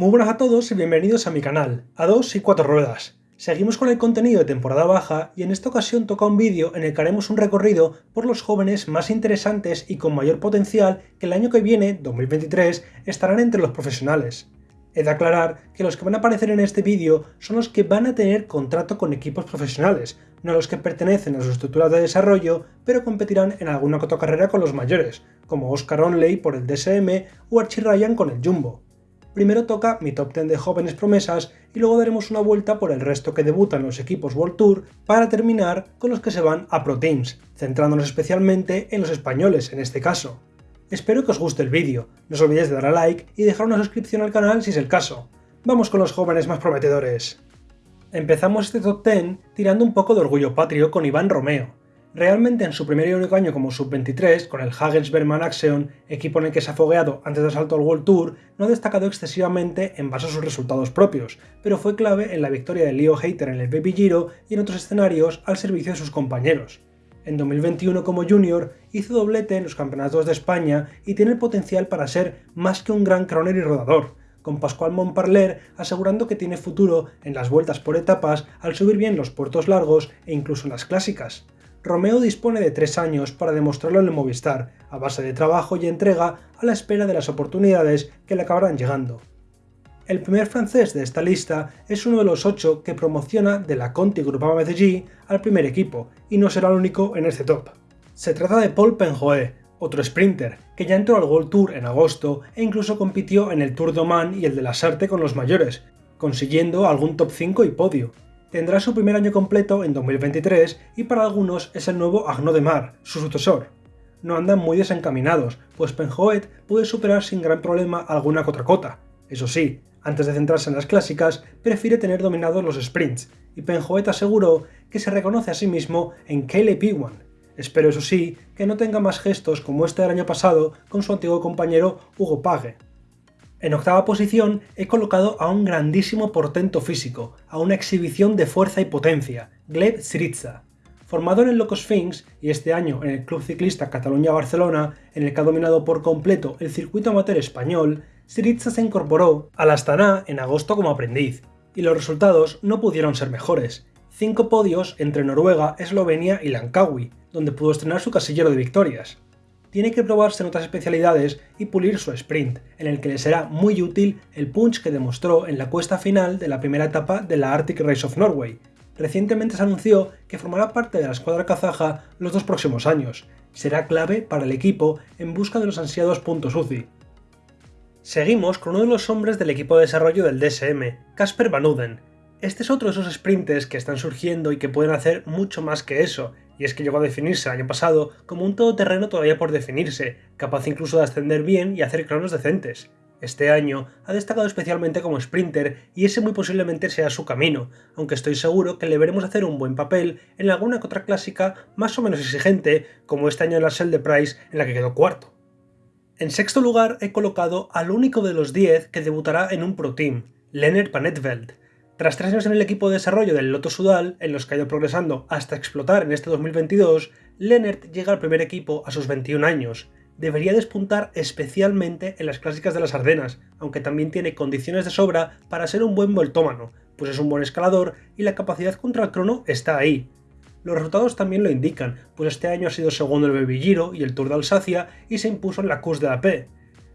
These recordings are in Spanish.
Muy buenas a todos y bienvenidos a mi canal, a 2 y 4 ruedas. Seguimos con el contenido de temporada baja y en esta ocasión toca un vídeo en el que haremos un recorrido por los jóvenes más interesantes y con mayor potencial que el año que viene, 2023, estarán entre los profesionales. He de aclarar que los que van a aparecer en este vídeo son los que van a tener contrato con equipos profesionales, no los que pertenecen a su estructura de desarrollo, pero competirán en alguna carrera con los mayores, como Oscar Onley por el DSM o Archie Ryan con el Jumbo. Primero toca mi top 10 de jóvenes promesas y luego daremos una vuelta por el resto que debutan los equipos World Tour para terminar con los que se van a Pro Teams, centrándonos especialmente en los españoles en este caso. Espero que os guste el vídeo, no os olvidéis de dar a like y dejar una suscripción al canal si es el caso. Vamos con los jóvenes más prometedores. Empezamos este top 10 tirando un poco de orgullo patrio con Iván Romeo, Realmente en su primer y único año como sub-23, con el Hagens-Berman Axion, equipo en el que se ha fogueado antes del salto al World Tour, no ha destacado excesivamente en base a sus resultados propios, pero fue clave en la victoria de Leo Hater en el Baby Giro y en otros escenarios al servicio de sus compañeros. En 2021 como junior hizo doblete en los campeonatos de España y tiene el potencial para ser más que un gran croner y rodador, con Pascual Montparler asegurando que tiene futuro en las vueltas por etapas al subir bien los puertos largos e incluso en las clásicas. Romeo dispone de tres años para demostrarlo en el Movistar, a base de trabajo y entrega a la espera de las oportunidades que le acabarán llegando. El primer francés de esta lista es uno de los ocho que promociona de la Conti Groupama MCG al primer equipo, y no será el único en este top. Se trata de Paul Penjoe, otro sprinter, que ya entró al World Tour en agosto e incluso compitió en el Tour de Oman y el de la Sarte con los mayores, consiguiendo algún top 5 y podio tendrá su primer año completo en 2023 y para algunos es el nuevo Agno de Mar, su sucesor. No andan muy desencaminados, pues Penjoet puede superar sin gran problema alguna cotracota. Eso sí, antes de centrarse en las clásicas, prefiere tener dominados los sprints, y Penjoet aseguró que se reconoce a sí mismo en KLP1. Espero eso sí, que no tenga más gestos como este del año pasado con su antiguo compañero Hugo Page. En octava posición he colocado a un grandísimo portento físico, a una exhibición de fuerza y potencia, Gleb Syriza. Formado en el Loco Sphinx y este año en el Club Ciclista Cataluña-Barcelona, en el que ha dominado por completo el circuito amateur español, Syriza se incorporó al Astana en agosto como aprendiz, y los resultados no pudieron ser mejores. Cinco podios entre Noruega, Eslovenia y Langkawi, donde pudo estrenar su casillero de victorias tiene que probarse en otras especialidades y pulir su sprint, en el que le será muy útil el punch que demostró en la cuesta final de la primera etapa de la Arctic Race of Norway. Recientemente se anunció que formará parte de la escuadra kazaja los dos próximos años. Será clave para el equipo en busca de los ansiados puntos UCI. Seguimos con uno de los hombres del equipo de desarrollo del DSM, Casper Van Uden. Este es otro de esos sprints que están surgiendo y que pueden hacer mucho más que eso, y es que llegó a definirse el año pasado como un todoterreno todavía por definirse, capaz incluso de ascender bien y hacer cronos decentes. Este año ha destacado especialmente como sprinter y ese muy posiblemente sea su camino, aunque estoy seguro que le veremos hacer un buen papel en alguna que otra clásica más o menos exigente, como este año en la Shell de Price en la que quedó cuarto. En sexto lugar he colocado al único de los 10 que debutará en un Pro Team, Lennart Panetveld, tras tres años en el equipo de desarrollo del Loto Sudal, en los que ha ido progresando hasta explotar en este 2022, Lennert llega al primer equipo a sus 21 años. Debería despuntar especialmente en las clásicas de las Ardenas, aunque también tiene condiciones de sobra para ser un buen voltómano, pues es un buen escalador y la capacidad contra el crono está ahí. Los resultados también lo indican, pues este año ha sido segundo el Baby Giro y el Tour de Alsacia y se impuso en la Cus de la P,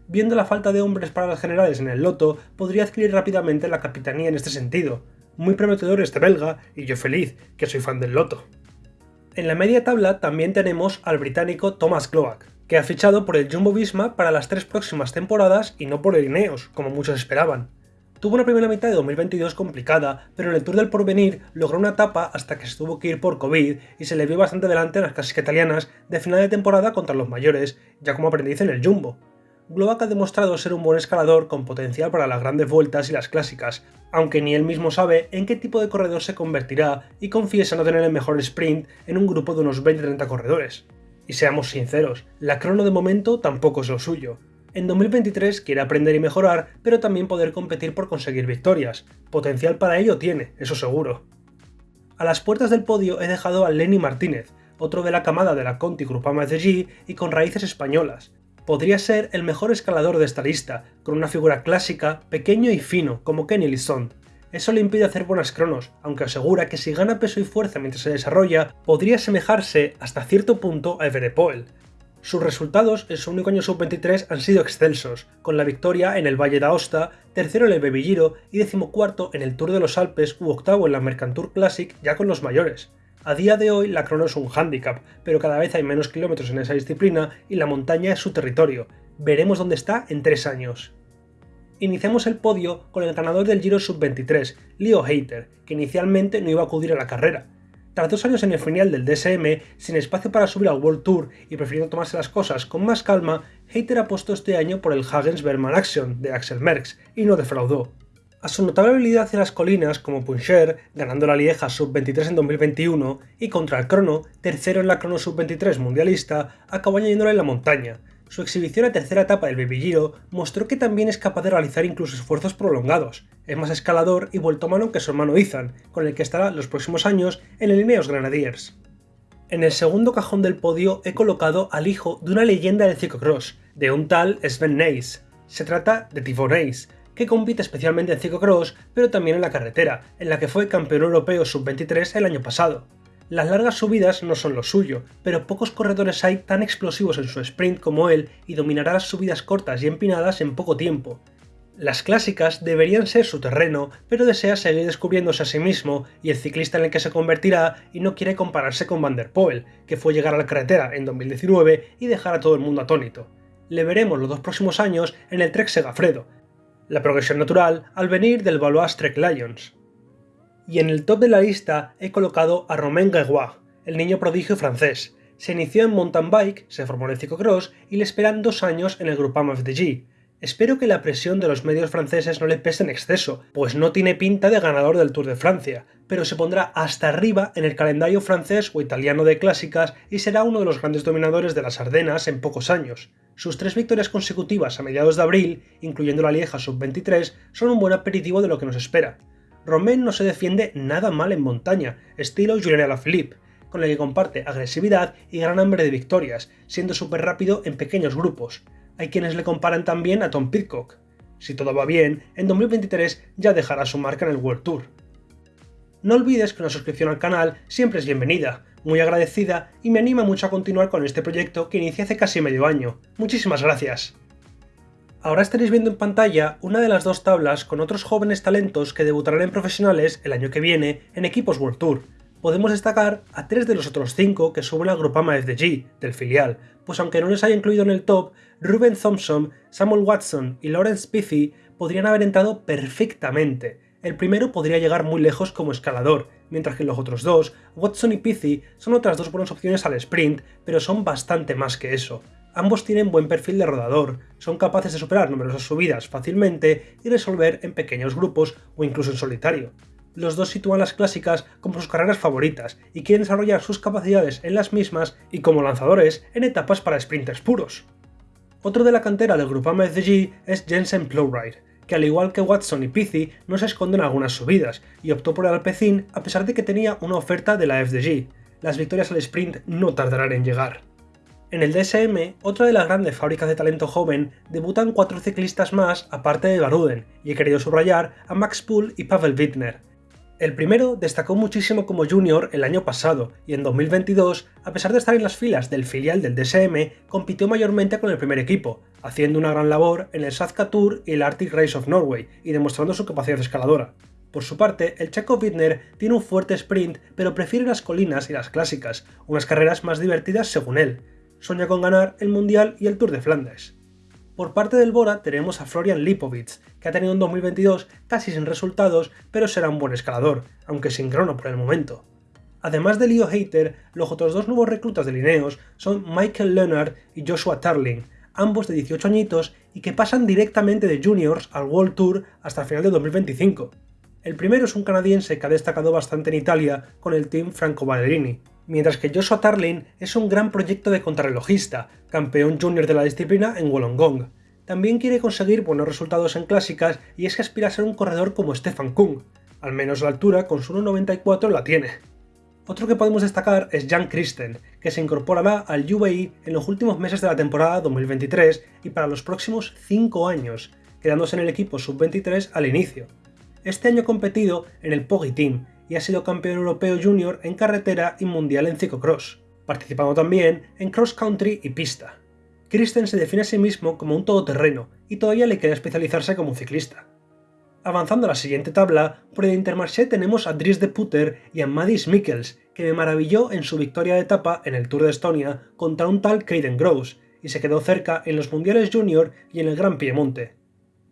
viendo la falta de hombres para las generales en el loto, podría adquirir rápidamente la capitanía en este sentido. Muy prometedor este belga, y yo feliz, que soy fan del loto. En la media tabla también tenemos al británico Thomas Gloak, que ha fichado por el Jumbo Visma para las tres próximas temporadas y no por el Ineos, como muchos esperaban. Tuvo una primera mitad de 2022 complicada, pero en el Tour del Porvenir logró una etapa hasta que se tuvo que ir por COVID y se le vio bastante delante en las clásicas italianas de final de temporada contra los mayores, ya como aprendiz en el Jumbo. Gloak ha demostrado ser un buen escalador con potencial para las grandes vueltas y las clásicas, aunque ni él mismo sabe en qué tipo de corredor se convertirá y confiesa no tener el mejor sprint en un grupo de unos 20-30 corredores. Y seamos sinceros, la crono de momento tampoco es lo suyo. En 2023 quiere aprender y mejorar, pero también poder competir por conseguir victorias. Potencial para ello tiene, eso seguro. A las puertas del podio he dejado a Lenny Martínez, otro de la camada de la Conti Grupama SG y con raíces españolas, podría ser el mejor escalador de esta lista, con una figura clásica, pequeño y fino, como Kenny Lisson. Eso le impide hacer buenas cronos, aunque asegura que si gana peso y fuerza mientras se desarrolla, podría asemejarse hasta cierto punto a Everett Poel. Sus resultados en su único año sub-23 han sido excelsos, con la victoria en el Valle d'Aosta, tercero en el Baby y decimocuarto en el Tour de los Alpes u octavo en la Mercantour Classic ya con los mayores. A día de hoy la crono es un hándicap, pero cada vez hay menos kilómetros en esa disciplina y la montaña es su territorio. Veremos dónde está en tres años. Iniciamos el podio con el ganador del Giro Sub-23, Leo Hayter, que inicialmente no iba a acudir a la carrera. Tras dos años en el final del DSM, sin espacio para subir al World Tour y prefiriendo tomarse las cosas con más calma, Hayter apostó este año por el Hagens Berman Action de Axel Merckx y no defraudó. A su notable habilidad en las colinas, como Puncher, ganando la Lieja Sub-23 en 2021, y contra el Crono, tercero en la Crono Sub-23 mundialista, acabó añadiéndole en la montaña. Su exhibición a tercera etapa del Baby Giro mostró que también es capaz de realizar incluso esfuerzos prolongados. Es más escalador y vuelto mano que su hermano Ethan, con el que estará los próximos años en el Ineos Grenadiers. En el segundo cajón del podio he colocado al hijo de una leyenda del ciclocross, de un tal Sven Nys. Se trata de Tivon Nys, que compite especialmente en ciclocross, pero también en la carretera, en la que fue campeón europeo sub-23 el año pasado. Las largas subidas no son lo suyo, pero pocos corredores hay tan explosivos en su sprint como él y dominará las subidas cortas y empinadas en poco tiempo. Las clásicas deberían ser su terreno, pero desea seguir descubriéndose a sí mismo y el ciclista en el que se convertirá y no quiere compararse con Van der Poel, que fue llegar a la carretera en 2019 y dejar a todo el mundo atónito. Le veremos los dos próximos años en el Trek Segafredo, la progresión natural al venir del Valois Trek Lions. Y en el top de la lista he colocado a Romain Gregoire, el niño prodigio francés. Se inició en mountain bike, se formó en el ciclocross y le esperan dos años en el Groupama FDG. Espero que la presión de los medios franceses no le pese en exceso, pues no tiene pinta de ganador del Tour de Francia, pero se pondrá hasta arriba en el calendario francés o italiano de clásicas y será uno de los grandes dominadores de las Ardenas en pocos años. Sus tres victorias consecutivas a mediados de abril, incluyendo la Lieja Sub-23, son un buen aperitivo de lo que nos espera. Romain no se defiende nada mal en montaña, estilo Julien Alaphilippe, con el que comparte agresividad y gran hambre de victorias, siendo súper rápido en pequeños grupos. Hay quienes le comparan también a Tom Pitcock. Si todo va bien, en 2023 ya dejará su marca en el World Tour. No olvides que una suscripción al canal siempre es bienvenida, muy agradecida y me anima mucho a continuar con este proyecto que inicié hace casi medio año. Muchísimas gracias. Ahora estaréis viendo en pantalla una de las dos tablas con otros jóvenes talentos que debutarán en profesionales el año que viene en equipos World Tour. Podemos destacar a tres de los otros cinco que suben al Grupama FDG, del filial, pues aunque no les haya incluido en el top, Ruben Thompson, Samuel Watson y Lawrence Piffy podrían haber entrado perfectamente, el primero podría llegar muy lejos como escalador, mientras que los otros dos, Watson y Pizzi, son otras dos buenas opciones al sprint, pero son bastante más que eso. Ambos tienen buen perfil de rodador, son capaces de superar numerosas subidas fácilmente y resolver en pequeños grupos o incluso en solitario. Los dos sitúan las clásicas como sus carreras favoritas y quieren desarrollar sus capacidades en las mismas y como lanzadores en etapas para sprinters puros. Otro de la cantera del Grupama FDG es Jensen Plowright, que al igual que Watson y Pizzi no se esconden algunas subidas, y optó por el Alpecin a pesar de que tenía una oferta de la FDG. Las victorias al sprint no tardarán en llegar. En el DSM, otra de las grandes fábricas de talento joven, debutan cuatro ciclistas más aparte de Baruden, y he querido subrayar a Max Poole y Pavel Wittner, el primero destacó muchísimo como junior el año pasado y en 2022, a pesar de estar en las filas del filial del DSM, compitió mayormente con el primer equipo, haciendo una gran labor en el Sazka Tour y el Arctic Race of Norway y demostrando su capacidad escaladora. Por su parte, el checo Wittner tiene un fuerte sprint, pero prefiere las colinas y las clásicas, unas carreras más divertidas según él. Sueña con ganar el Mundial y el Tour de Flandes. Por parte del Bora tenemos a Florian Lipovic, que ha tenido un 2022 casi sin resultados, pero será un buen escalador, aunque sin crono por el momento. Además de Leo Hater, los otros dos nuevos reclutas de Lineos son Michael Leonard y Joshua Tarling, ambos de 18 añitos y que pasan directamente de juniors al World Tour hasta el final de 2025. El primero es un canadiense que ha destacado bastante en Italia con el team Franco Ballerini, mientras que Joshua Tarling es un gran proyecto de contrarrelojista, campeón junior de la disciplina en Wollongong. También quiere conseguir buenos resultados en clásicas y es que aspira a ser un corredor como Stefan Kung, al menos la altura con su 1.94 la tiene. Otro que podemos destacar es Jan Christen, que se incorporará al UAE en los últimos meses de la temporada 2023 y para los próximos 5 años, quedándose en el equipo sub-23 al inicio. Este año competido en el Poggi Team y ha sido campeón europeo junior en carretera y mundial en ciclocross, participando también en cross country y pista. Christen se define a sí mismo como un todoterreno y todavía le queda especializarse como ciclista. Avanzando a la siguiente tabla, por el Intermarché tenemos a Dries de Putter y a Madis Mikkels, que me maravilló en su victoria de etapa en el Tour de Estonia contra un tal Caden Gross, y se quedó cerca en los Mundiales Junior y en el Gran Piemonte.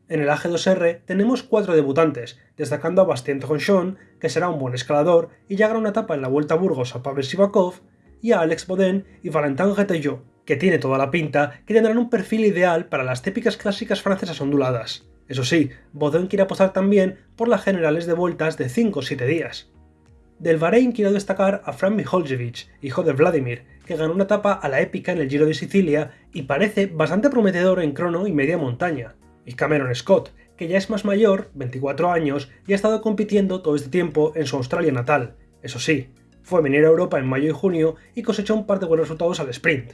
En el AG2R tenemos cuatro debutantes, destacando a Bastien Tronchon, que será un buen escalador y llegará una etapa en la Vuelta a Burgos a Pavel Sivakov, y a Alex Bodin y Valentin Getellot, que tiene toda la pinta que tendrán un perfil ideal para las típicas clásicas francesas onduladas. Eso sí, Baudin quiere apostar también por las generales de vueltas de 5 o 7 días. Del Bahrein quiero destacar a Fran Miholjevic, hijo de Vladimir, que ganó una etapa a la épica en el Giro de Sicilia y parece bastante prometedor en crono y media montaña. Y Cameron Scott, que ya es más mayor, 24 años, y ha estado compitiendo todo este tiempo en su Australia natal. Eso sí, fue venir a Europa en mayo y junio y cosechó un par de buenos resultados al sprint.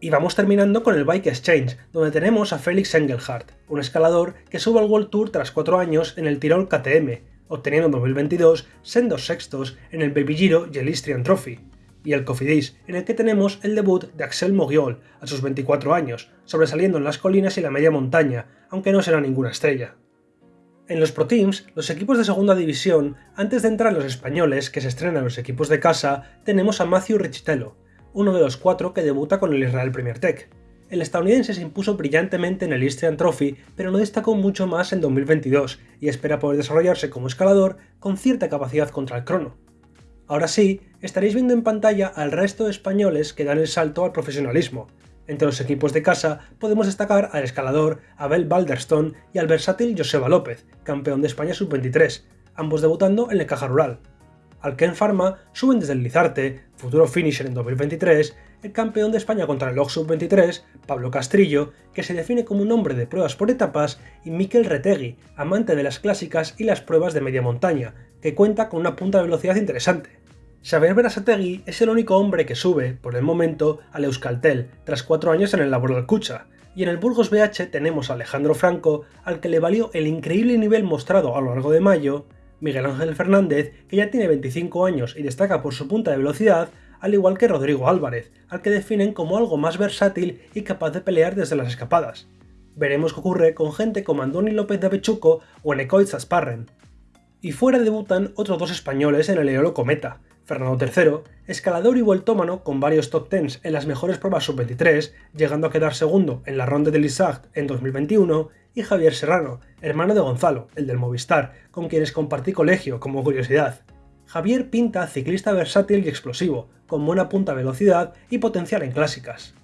Y vamos terminando con el Bike Exchange, donde tenemos a Felix Engelhardt, un escalador que sube al World Tour tras 4 años en el Tirol KTM, obteniendo en 2022 sendos sextos en el Baby Giro y el Istrian Trophy, y el Cofidis, en el que tenemos el debut de Axel Mogiol a sus 24 años, sobresaliendo en las colinas y la media montaña, aunque no será ninguna estrella. En los Pro Teams, los equipos de segunda división, antes de entrar los españoles que se estrenan los equipos de casa, tenemos a Matthew Richitello, uno de los cuatro que debuta con el Israel Premier Tech. El estadounidense se impuso brillantemente en el Istrian Trophy, pero no destacó mucho más en 2022 y espera poder desarrollarse como escalador con cierta capacidad contra el crono. Ahora sí, estaréis viendo en pantalla al resto de españoles que dan el salto al profesionalismo. Entre los equipos de casa podemos destacar al escalador Abel Balderstone y al versátil Joseba López, campeón de España sub-23, ambos debutando en el Caja Rural al Ken Pharma suben desde el Lizarte, futuro finisher en 2023, el campeón de España contra el Sub-23, Pablo Castrillo, que se define como un hombre de pruebas por etapas, y Mikel Retegui, amante de las clásicas y las pruebas de media montaña, que cuenta con una punta de velocidad interesante. Xavier Berasategui es el único hombre que sube, por el momento, al Euskaltel, tras cuatro años en el Labor del Cucha, y en el Burgos BH tenemos a Alejandro Franco, al que le valió el increíble nivel mostrado a lo largo de mayo, Miguel Ángel Fernández, que ya tiene 25 años y destaca por su punta de velocidad, al igual que Rodrigo Álvarez, al que definen como algo más versátil y capaz de pelear desde las escapadas. Veremos qué ocurre con gente como Andoni López de Avechuco o Enecoit Zasparren. Y fuera debutan otros dos españoles en el Eolo Cometa, Fernando III, escalador y vueltómano con varios top 10 en las mejores pruebas sub-23, llegando a quedar segundo en la ronda de Lissart en 2021, y Javier Serrano, hermano de Gonzalo, el del Movistar, con quienes compartí colegio como curiosidad. Javier pinta ciclista versátil y explosivo, con buena punta velocidad y potencial en clásicas.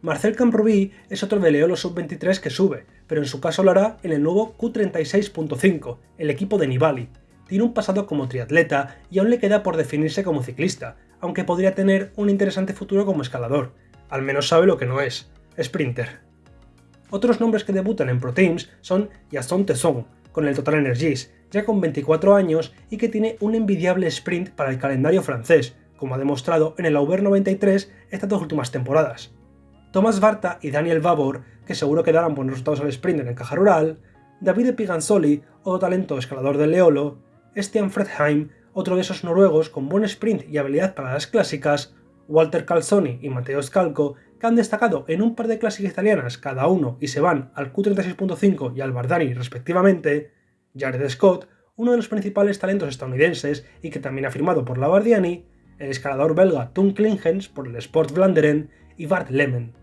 Marcel Camprubí es otro de Leolo Sub-23 que sube, pero en su caso lo hará en el nuevo Q36.5, el equipo de Nibali. Tiene un pasado como triatleta y aún le queda por definirse como ciclista, aunque podría tener un interesante futuro como escalador. Al menos sabe lo que no es, sprinter. Otros nombres que debutan en Pro Teams son Yasson Tesson, con el Total Energies, ya con 24 años y que tiene un envidiable sprint para el calendario francés, como ha demostrado en el Auber 93 estas dos últimas temporadas. Thomas Barta y Daniel Vavor, que seguro que darán buenos resultados al sprint en el Caja Rural, David Piganzoli, otro talento escalador del Leolo, Stian Fredheim, otro de esos noruegos con buen sprint y habilidad para las clásicas, Walter Calzoni y Matteo Scalco, que han destacado en un par de clásicas italianas cada uno y se van al Q36.5 y al Bardani respectivamente, Jared Scott, uno de los principales talentos estadounidenses y que también ha firmado por la Bardiani, el escalador belga Tom Klingens por el Sport Vlaanderen y Bart Lemmen.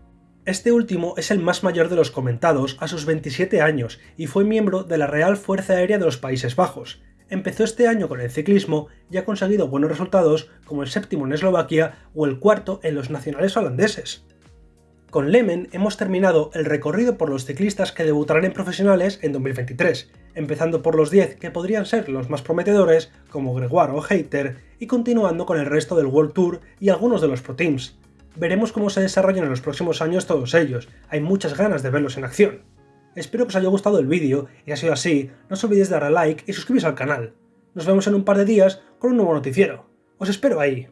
Este último es el más mayor de los comentados a sus 27 años y fue miembro de la Real Fuerza Aérea de los Países Bajos, empezó este año con el ciclismo y ha conseguido buenos resultados como el séptimo en Eslovaquia o el cuarto en los nacionales holandeses. Con Lemen hemos terminado el recorrido por los ciclistas que debutarán en profesionales en 2023, empezando por los 10 que podrían ser los más prometedores como Gregoire o Hater y continuando con el resto del World Tour y algunos de los Pro Teams. Veremos cómo se desarrollan en los próximos años todos ellos, hay muchas ganas de verlos en acción. Espero que os haya gustado el vídeo y ha sido así, no os olvidéis de darle a like y suscribiros al canal. Nos vemos en un par de días con un nuevo noticiero. Os espero ahí.